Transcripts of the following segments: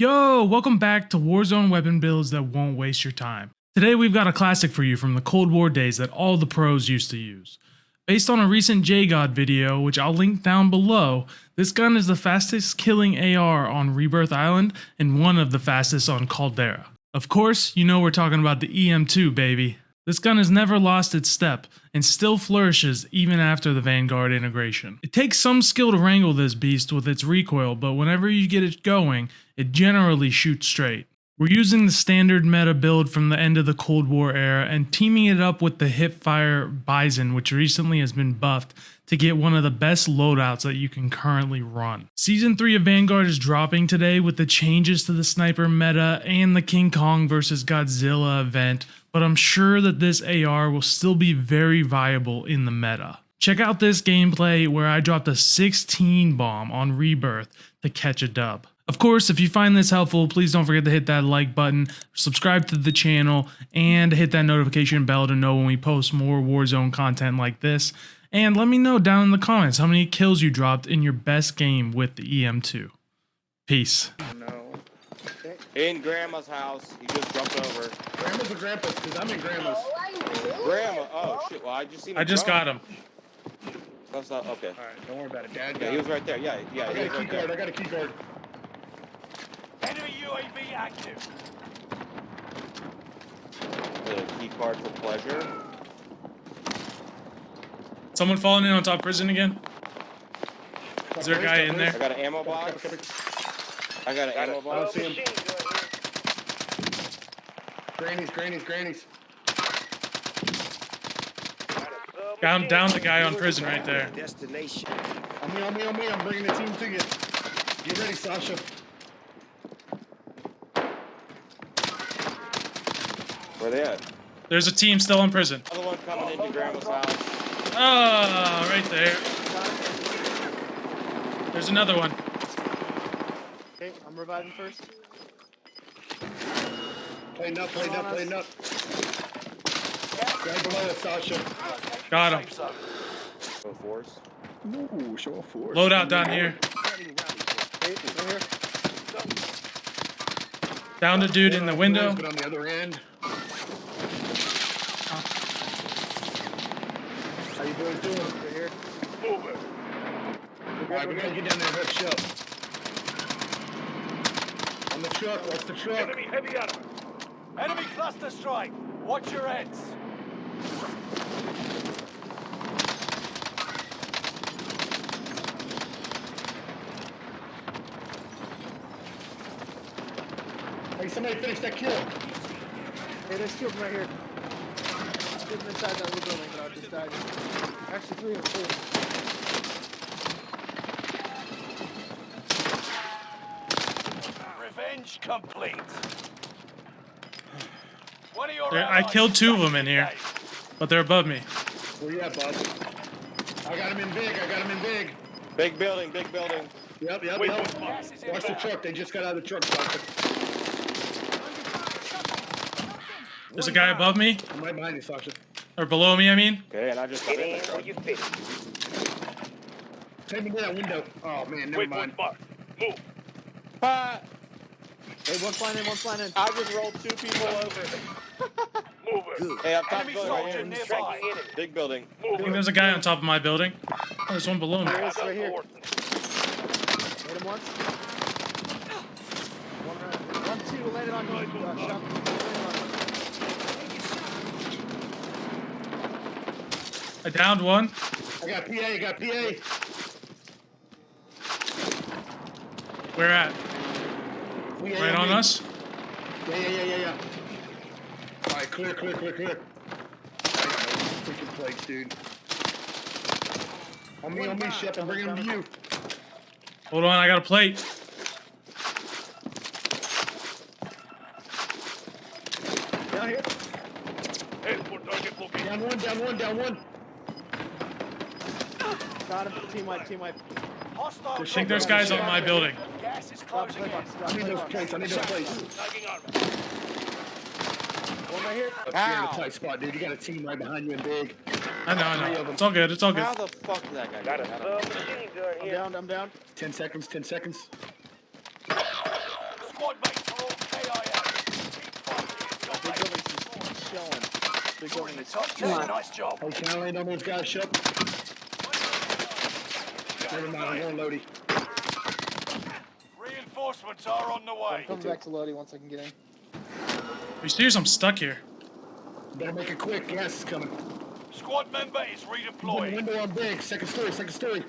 Yo, welcome back to Warzone weapon builds that won't waste your time. Today we've got a classic for you from the Cold War days that all the pros used to use. Based on a recent JGod video, which I'll link down below, this gun is the fastest killing AR on Rebirth Island and one of the fastest on Caldera. Of course, you know we're talking about the EM2, baby. This gun has never lost its step and still flourishes even after the Vanguard integration. It takes some skill to wrangle this beast with its recoil, but whenever you get it going, it generally shoots straight. We're using the standard meta build from the end of the Cold War era and teaming it up with the Hipfire Bison, which recently has been buffed to get one of the best loadouts that you can currently run. Season 3 of Vanguard is dropping today with the changes to the sniper meta and the King Kong vs Godzilla event, but I'm sure that this AR will still be very viable in the meta. Check out this gameplay where I dropped a 16 bomb on Rebirth to catch a dub. Of course, if you find this helpful, please don't forget to hit that like button, subscribe to the channel, and hit that notification bell to know when we post more Warzone content like this. And let me know down in the comments how many kills you dropped in your best game with the EM2. Peace. No. In Grandma's house. He just jumped over. Grandma's or grandpa's? Because I'm in grandma's. Grandma. Oh shit. Well, I just seen. I just jump. got him. That's not okay. Alright, don't worry about it. Dad Yeah, he was right there. Yeah, yeah. I he got a was key right card. there. I got a key card. Enemy UAV active. The key card for pleasure. Someone falling in on top prison again? Is there a guy in there? I got an ammo box. Okay, okay. I got an ammo box. I don't see him. Grannies, grannies, grannies. Down, down the guy on prison right there. Destination. On me, on me, on me. I'm bringing the team to you. Get ready, Sasha. Where they at? There's a team still in prison. Another one coming into Grandma's house. Ah, right there. There's another one. Okay, I'm reviving first. Playing up, playing up, playing up. Right below us, Sasha. Got him. Safe zone. Force. Ooh, show of force. Loadout down here. Hey, right here. Down the dude in the window. But on the other end. How you boys doing? Right here. Move it. Alright, we gotta get down there and hook ship. On the truck, what's the truck? Enemy heavy ammo. Enemy cluster strike. Watch your heads. Hey, somebody finish that kill. Hey, there's two of them right here. Two of them inside that little building that I just died. in. Actually, three of them, four. Revenge complete. One of your There- I killed two of them in here. But they're above me. Where you at, bud? I got him in big, I got him in big. Big building. Big building. Yep, yep, Wait, yep. wait, gas is Watch the inbound. truck, they just got out of the truck, There's a guy above me, I'm right behind you, Sasha. or below me, I mean. Okay, and I just got in the truck. Take me to that window. Oh man, never Wait, mind. one mark. Move. Ah, Hey, one's flying in, one's flying in. I just rolled two people over. Move it. Hey, up top Enemy building right soldier here. nearby. Big building. I think there's a guy on top of my building. Oh, there's one below me. There is, right here. Hit him once. One, round. one, two, landed on you. Uh, shot. Landed on you. I downed one. I got PA, I got PA. Where at? We Right on us? Yeah, yeah, yeah, yeah, yeah. Alright, clear, clear, clear, clear. Freaking plates, dude. On me, on me, Shep, I'm bringing them to you. Hold on, I got a plate. Down here. Hey, put target location. Down one, down one, down one. Got him. Team wipe, team wipe. Hostile I think there's guys on my building. Gas is closing play in. box. I need those plates, I need those plates. One right here. You're in a tight spot, dude. You got a team right behind you and big. I know, I know. It's all good, it's all good. How the fuck did that guy Got get it. out? Uh, I'm down, I'm down. Ten seconds, ten seconds. squad mates are all KIA. Keep fighting. Got Big building's just chilling. Big building is top ten. Nice job. Hey, can I land on those guys, Shep? Never mind, I'm going Lodi. Reinforcements are on the way. I'm way. coming back to Lodi once I can get in. Are you serious? I'm stuck here. Better make it quick, gas is coming. Squad member is He's in the window on big, second story, second story.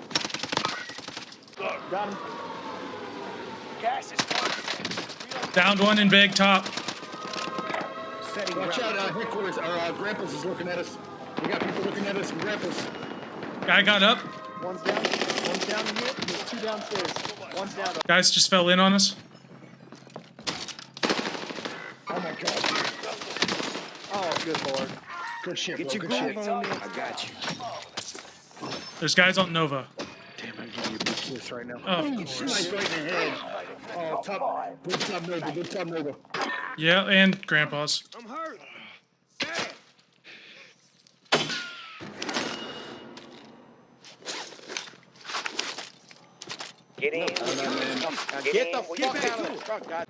Got him. Gas is closing. Downed one in big top. Watch out, uh, headquarters, or uh, Grandpa's is looking at us. We got people looking at us from Grandpa's. Guy got up. One's down. One's down in here. There's two downstairs. One's down. Guys just fell in on us. Oh my god. Oh, good lord. Good shit, Get bro, your good shit. on me. I got you. There's guys on Nova. Damn, I'm giving you a big kiss right now. Of Ooh, course. Snipe right in the head. Oh, top, good top Nova, good top Nova. Yeah, and Grandpa's. I'm hurt. Get in. Get, the fuck out of the truck, God.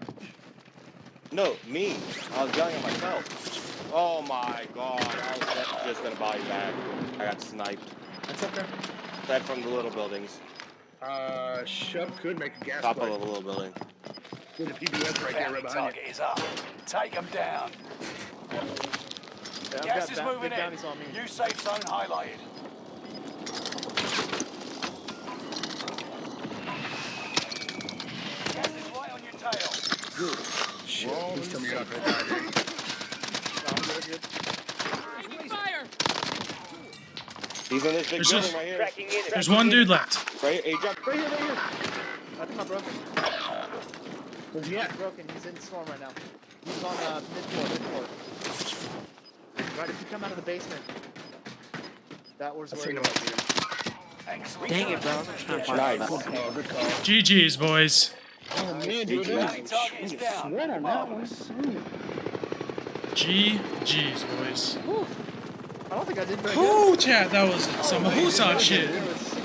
No, me. I was yelling at myself. Oh my god. I was just- just gonna buy you back. I got sniped. That's okay. That from the little buildings. Uh, Shep could make a gas Top play. of the little building. With a PBS right there, right behind target is up. Take them down. Yeah, Gas is ba- moving big in. bounties on me. New safe zone highlighted. Gas is right on your tail. you. Shit, please tell me you're not gonna die, dude. No, I'm good, good. He's in this big There's building right here. There's one dude left. Right here. He. Right here, right here. I think I'm broken. Where's he at? He's broken. He's in storm right now. He's on uh, mid floor, mid floor. Right, if you come out of the basement. That was I where seen he him was. up here. Excellent. Dang it, bro. I'm trying to find Nice. Good call, good call. GG's, boys. Oh man, dude, that Bounty was target is down. sweat on that one. Marvelous. GG's, boys. I don't think I did very good. Whoo, chat, that was some oh, Husan shit. There was six